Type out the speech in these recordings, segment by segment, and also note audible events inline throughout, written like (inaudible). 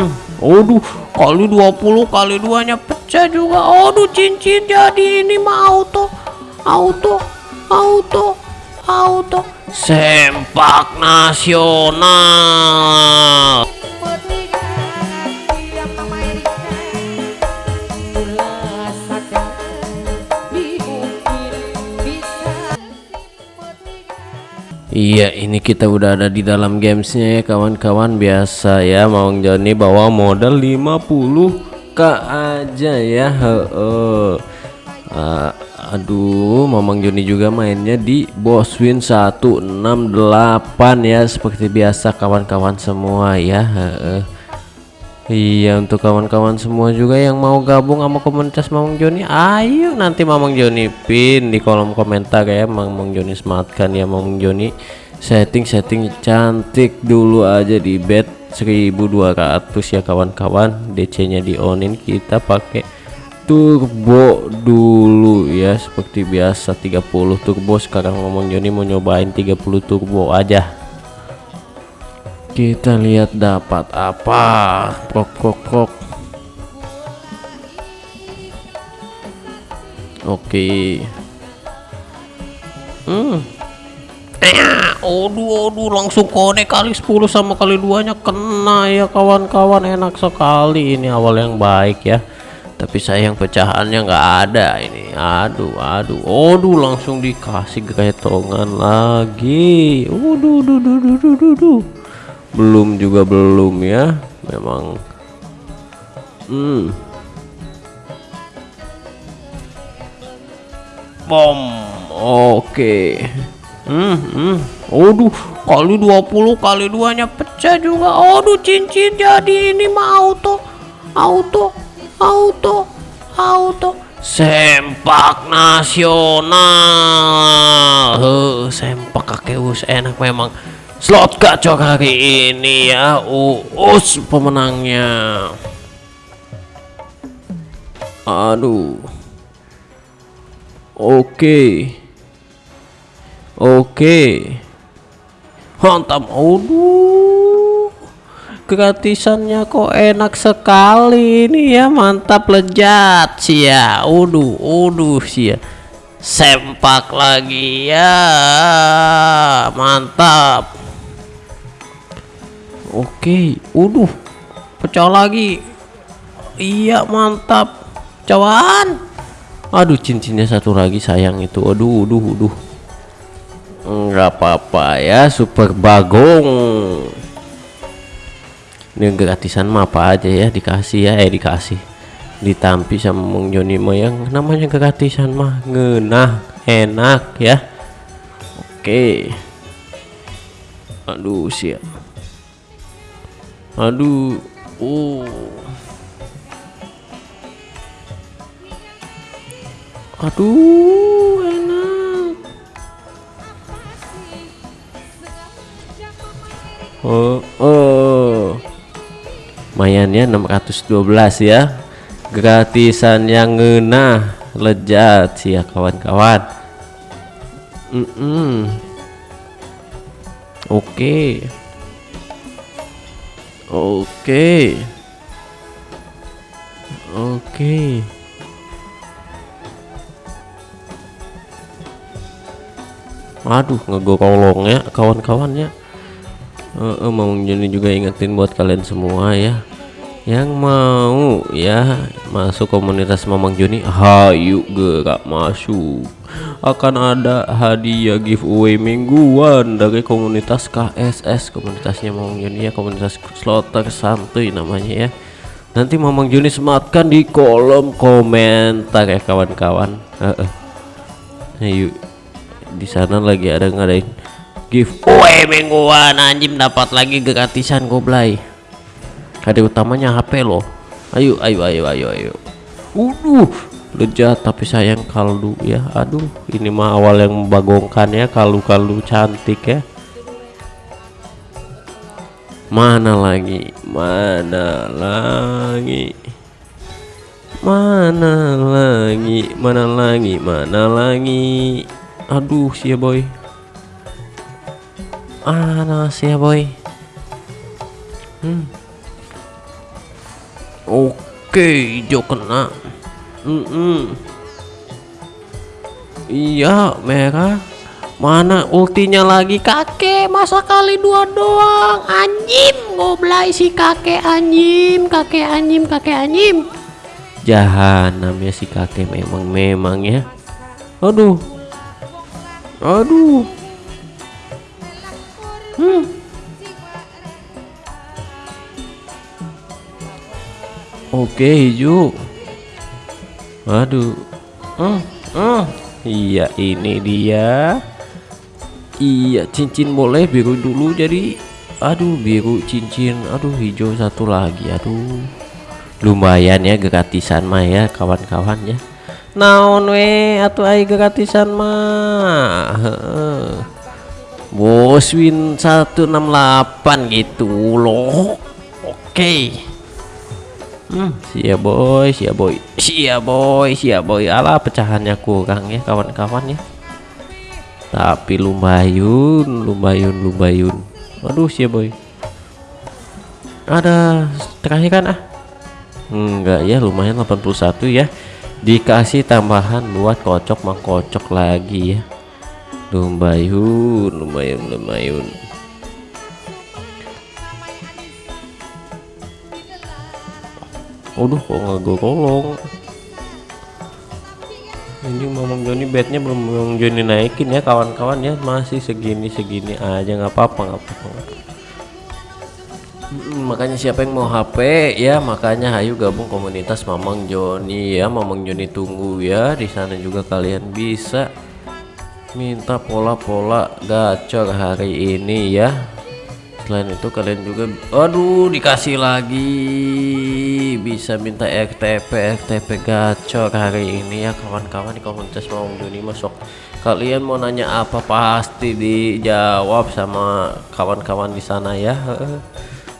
hmm. Aduh, kali 20 kali duanya pecah juga. Aduh, cincin jadi ini mah auto. Auto, auto, auto. Sempak nasional. Iya ini kita udah ada di dalam gamesnya ya kawan-kawan biasa ya Mang Joni bawa modal 50 k aja ya Heeh. Uh, aduh Mamang Joni juga mainnya di boss win 168 ya seperti biasa kawan-kawan semua ya Heeh. Iya untuk kawan-kawan semua juga yang mau gabung sama komunitas Mamang Joni ayo nanti Mamang Joni pin di kolom komentar ya. Mamang Joni sematkan ya Mamang Joni. Setting-setting cantik dulu aja di bed 1200 ya kawan-kawan. DC nya di onin kita pakai turbo dulu ya seperti biasa 30 turbo. Sekarang Mamang Joni mau nyobain 30 turbo aja kita lihat dapat apa. Krok krok krok oke. Hmm. Aduh aduh langsung konek kali 10 sama kali duanya kena ya kawan-kawan. Enak sekali ini awal yang baik ya. Tapi sayang pecahannya nggak ada ini. Aduh aduh. Aduh langsung dikasih ketongan lagi. Aduh duh duh duh duh duh, duh belum juga belum ya memang. Hmm. Bom. Oke. Okay. hmm, hmm. Aduh kali 20 kali duanya pecah juga. Aduh cincin jadi ini mah auto auto auto auto. Sempak nasional. Huh, sempak kakeus enak memang slot gacor hari ini ya uus pemenangnya. Aduh. Oke. Oke. Mantap. Aduh. Gratisannya kok enak sekali ini ya mantap lezat sih ya uduh sih ya sempak lagi ya. Mantap Oke, uduh, pecah lagi. Iya, mantap. Cawan. Aduh, cincinnya satu lagi sayang itu. Aduh, aduh, aduh. Enggak apa-apa ya, super bagong. Ini gratisan mah apa aja ya dikasih ya, eh dikasih. Ditampi sama Mong Joni yang namanya gratisan mah ngenah, enak ya. Oke. Aduh, siap aduh. Oh. Aduh enak. Oh oh. Mayannya 612 ya. Gratisan yang ngena lejat sih ya kawan-kawan. Mm -mm. oke. okay. Oke. Oke. Aduh, ngegolongnya kawan-kawannya. Uh, uh, mau jadi juga ingetin buat kalian semua ya yang mau ya. Masuk komunitas Mamang Joni hayu gerak masuk. Akan ada hadiah giveaway mingguan dari komunitas KSS komunitasnya Mamang Joni ya. Komunitas slotter santuy namanya ya. Nanti Mamang Joni sematkan di kolom komentar ya kawan-kawan. Uh. ayo. Di sana lagi ada ngadain giveaway mingguan. Anjim dapat lagi gratisan goblay ada utamanya HP loh. Ayo ayo ayo ayo ayo. Uduh lejat tapi sayang kaldu ya. Aduh ini mah awal yang membagongkan ya kaldu-kaldu cantik ya. Mana lagi? Mana lagi? Mana lagi? Mana lagi? Mana lagi? Aduh sih ya boy. Mana sih ya boy. Hmm oke hijau kena. Mm -mm. iya merah. Mana ultinya lagi kakek? Masa kali dua doang? Anjim goblay si kakek anjim kakek anjim kakek anjim jahanam ya si kakek memang memang ya. Aduh. Aduh. Hmm. Oke hijau aduh hmm. Hmm. iya ini dia. Iya cincin boleh biru dulu jadi. Aduh biru cincin. Aduh hijau satu lagi. Aduh. Lumayan ya gratisan mah ya kawan-kawan ya. Naon we atau ai gratisan mah? Bos win 168 gitu loh. Oke. okay. Hmm, sia boy sia boy sia boy sia boy. Ala pecahannya kurang ya kawan-kawan ya. Tapi lumayan lumayan lumayan aduh sih boy. Ada terakhir kan ah? Enggak ya lumayan 81 ya. Dikasih tambahan buat kocok mangkocok lagi ya. Lumayan lumayan lumayan Aduh kok nggak golong? Ini Mamang Joni bednya belum Mamang Joni naikin ya kawan-kawan ya. Masih segini segini aja nggak apa-apa nggak apa-apa. Hmm, makanya siapa yang mau HP ya makanya ayo gabung komunitas Mamang Joni ya. Mamang Joni tunggu ya. Di sana juga kalian bisa minta pola-pola gacor hari ini ya. Selain itu kalian juga aduh dikasih lagi bisa minta RTP RTP gacor hari ini ya kawan-kawan di komunitas mau dunia masuk kalian mau nanya apa pasti dijawab sama kawan-kawan di sana ya.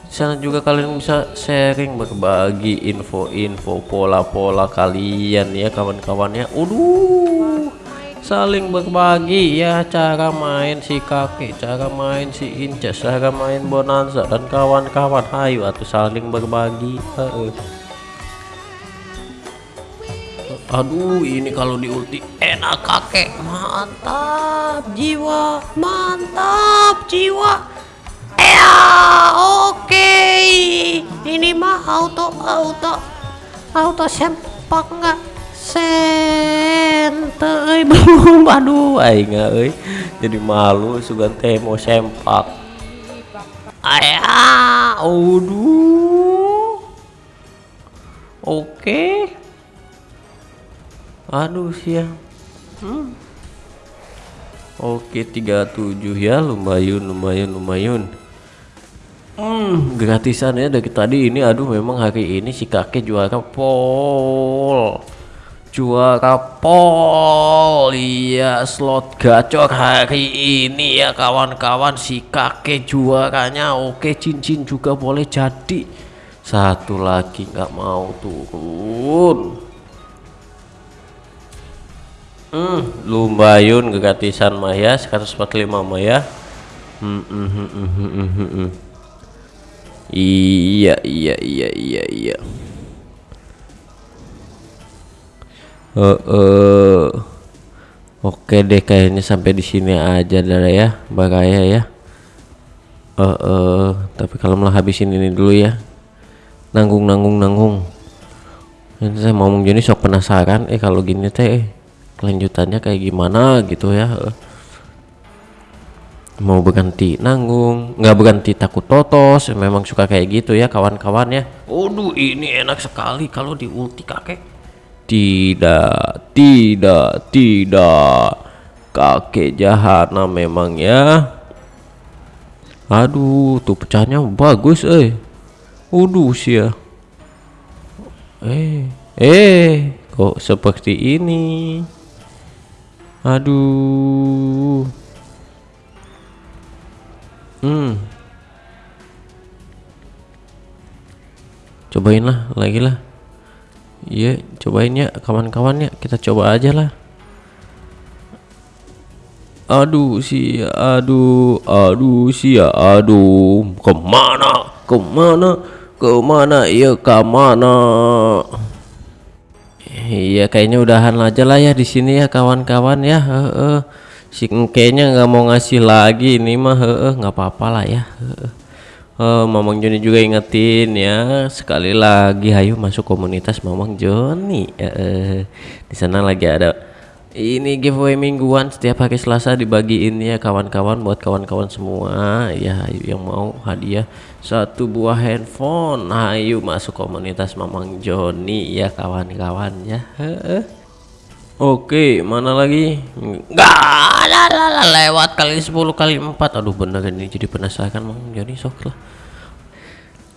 Di sana juga kalian bisa sharing berbagi info-info pola-pola kalian ya kawan-kawannya Uduh saling berbagi ya cara main si kaki cara main si inces cara main bonanza dan kawan-kawan. Ayo atau saling berbagi uh. aduh ini kalau di ulti enak kakek. Mantap jiwa. Mantap jiwa. Ya oke. Okay. ini mah auto auto. Auto sempak enggak sente (laughs) belum. Aduh aing euy. Jadi malu sugan teh mau sempak. Ayah aduh. Oke. Aduh siang. Hmm. oke 37 ya lumayan lumayan lumayan. Hmm, gratisan ya dari tadi ini. Aduh memang hari ini si kakek juara pol juara pol. Iya slot gacor hari ini ya kawan-kawan. Si kakek juaranya oke cincin juga boleh jadi. Satu lagi nggak mau turun. Hmm, lumayan gratisan Maya 145 Maya. Hmm, hmm, hmm, hmm, hmm, hmm, hmm. iya iya iya iya iya uh, uh. oke deh kayaknya sampai di sini aja dah ya bahaya ya uh, uh. tapi kalau malah habisin ini dulu ya nanggung nanggung nanggung ini saya mau ngomong sok penasaran eh kalau gini teh eh, kelanjutannya kayak gimana gitu ya mau berganti nanggung nggak berganti takut totos memang suka kayak gitu ya kawan-kawan ya Waduh ini enak sekali kalau di ulti kakek tidak, tidak, tidak. Kakek jahanam memang ya. Aduh, tuh pecahnya bagus eh. Uduh ya. Eh, eh, kok seperti ini? Aduh. Hmm. Cobain lah, lagi lah. Iya, cobain ya kawan-kawan ya. Kita coba aja lah. Aduh sih, aduh, aduh sih, aduh. Ke mana? Ke mana? Ke mana ya ke mana? Iya kayaknya udahan aja lah ya di sini ya kawan-kawan ya. Heeh. Si kayaknya nggak mau ngasih lagi ini mah nggak apa-apa lah ya. Uh, Mamang Joni juga ingetin ya. Sekali lagi hayu masuk komunitas Mamang Joni. Uh, di sana lagi ada ini giveaway mingguan. Setiap hari Selasa dibagiin ya kawan-kawan buat kawan-kawan semua. Ya yang mau hadiah satu buah handphone. Ayo masuk komunitas Mamang Joni ya kawan-kawan ya Oke mana lagi? Enggak lewat kali 10 kali 4 aduh bener ini jadi penasaran Mamang Joni sok lah.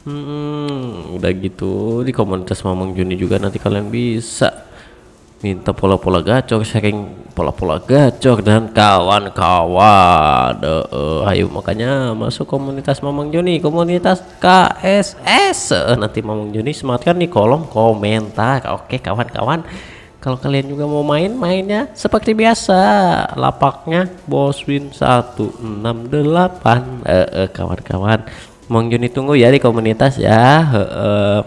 Hmm, udah gitu. Di komunitas Mamang Joni juga nanti kalian bisa minta pola-pola gacor sharing pola-pola gacor dan kawan-kawan. Uh, ayo makanya masuk komunitas Mamang Joni komunitas KSS nanti Mamang Joni sematkan di kolom komentar. Oke kawan-kawan kalau kalian juga mau main mainnya seperti biasa. Lapaknya boswin 168 uh, uh, kawan-kawan. Mamang Joni tunggu ya di komunitas ya. Uh.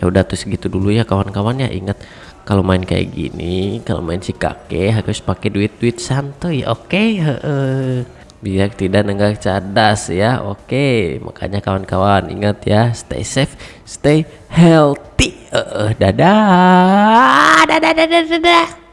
ya udah tuh segitu dulu ya kawan-kawan ya. Ingat kalau main kayak gini kalau main si kakek harus pakai duit-duit santuy oke? Okay? uh, biar tidak nenggak cadas ya oke? Okay. makanya kawan-kawan ingat ya stay safe stay healthy uh, dadah. Dadah dadah dadah